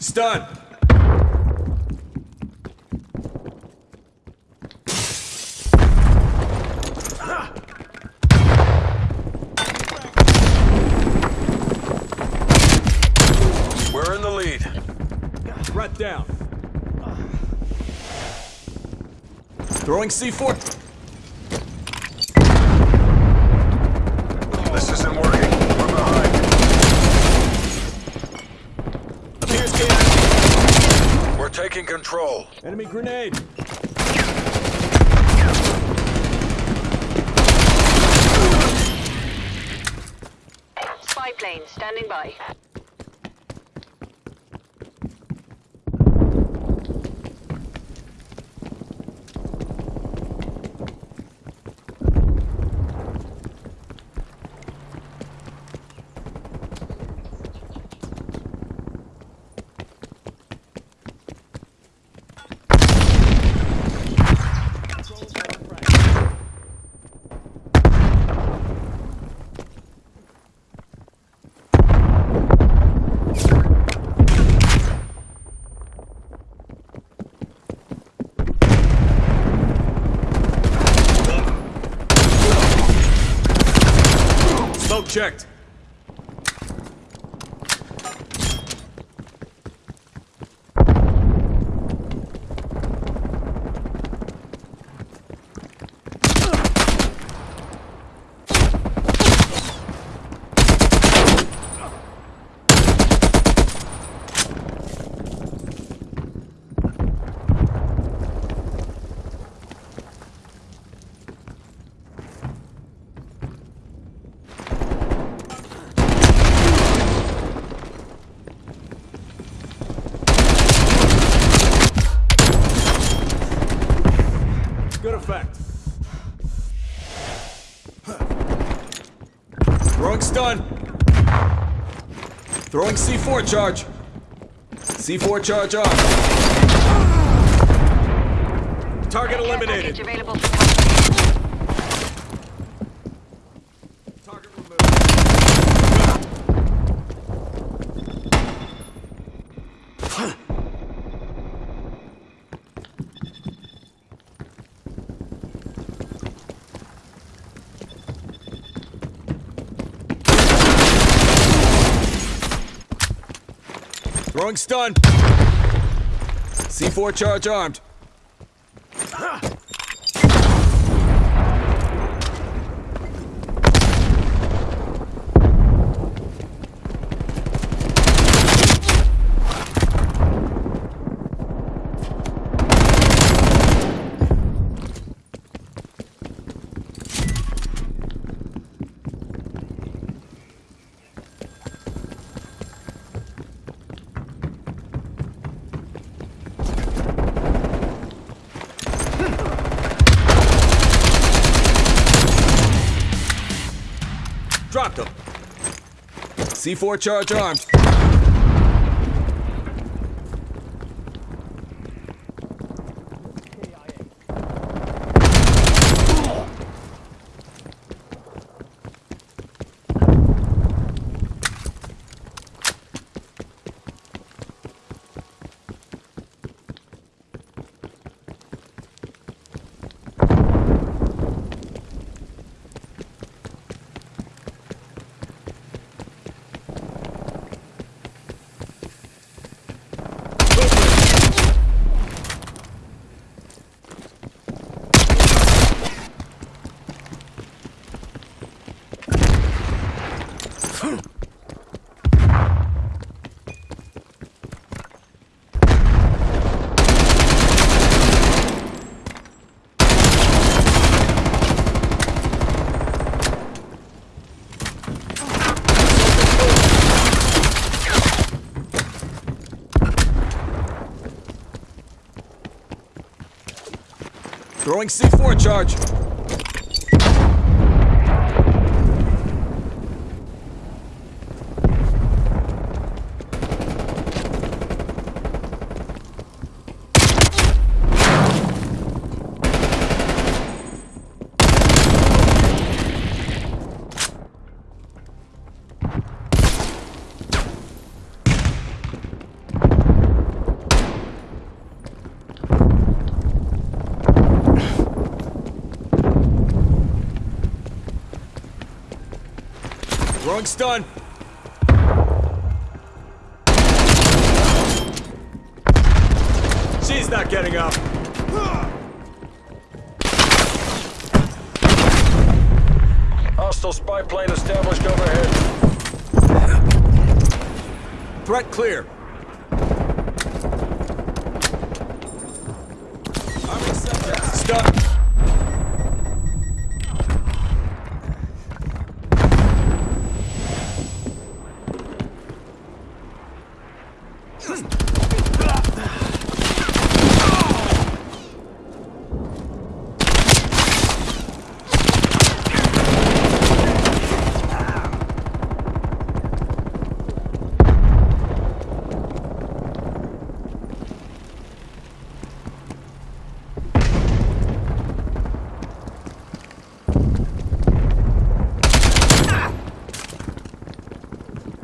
Stun! We're in the lead. Threat down. Throwing C4. Taking control. Enemy grenade. Spy plane standing by. Checked. Good effect. Throwing stun. Throwing C4 charge. C4 charge on. Target eliminated. Throwing stun. C4 charge armed. C4 charge armed. Throwing C4 charge. Throwing stun. She's not getting up. Hostile spy plane established overhead. Threat clear. Stun.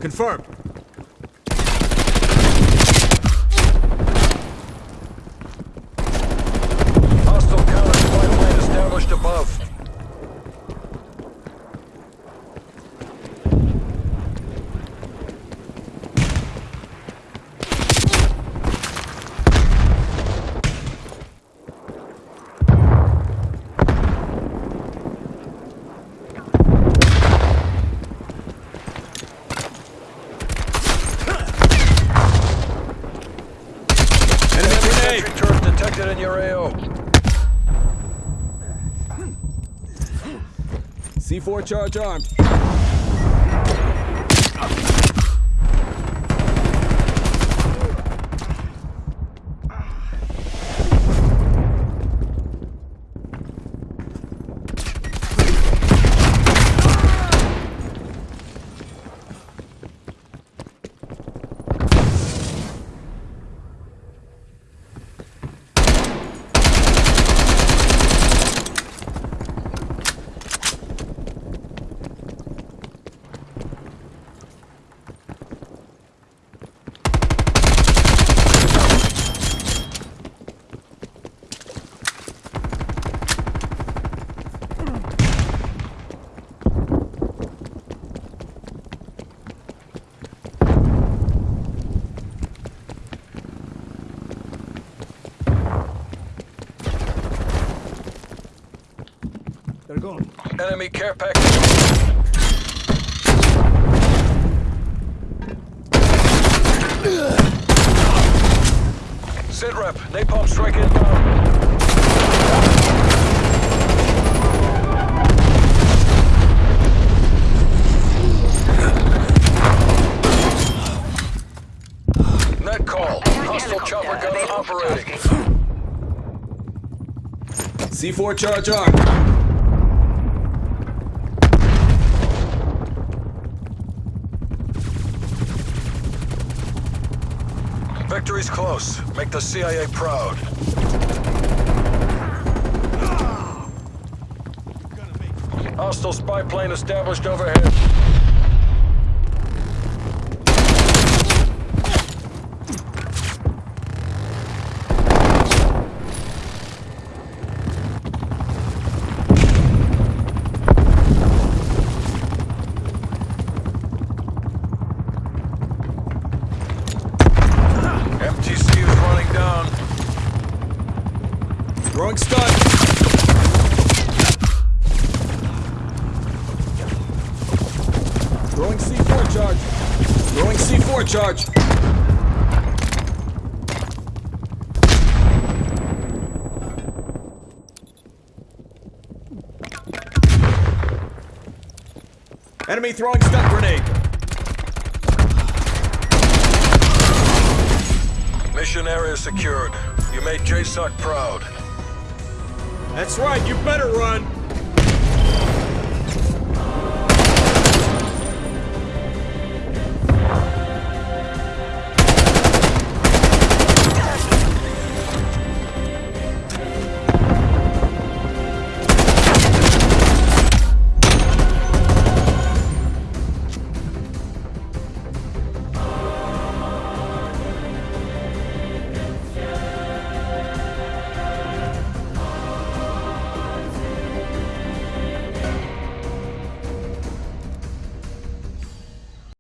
Confirmed. Hostile counter spy plane established above. Enemy Sentry grenade. turret detected in your AO. C4 charge armed. Enemy care package. Sit rep. Napalm strike inbound. Net call. Hostile chopper gunner operating. C4 charge armed. Victory's close. Make the CIA proud. Hostile spy plane established overhead. Throwing stun. Throwing C4 charge. Throwing C4 charge. Enemy throwing stun grenade. Mission area secured. You made JSOC proud. That's right, you better run!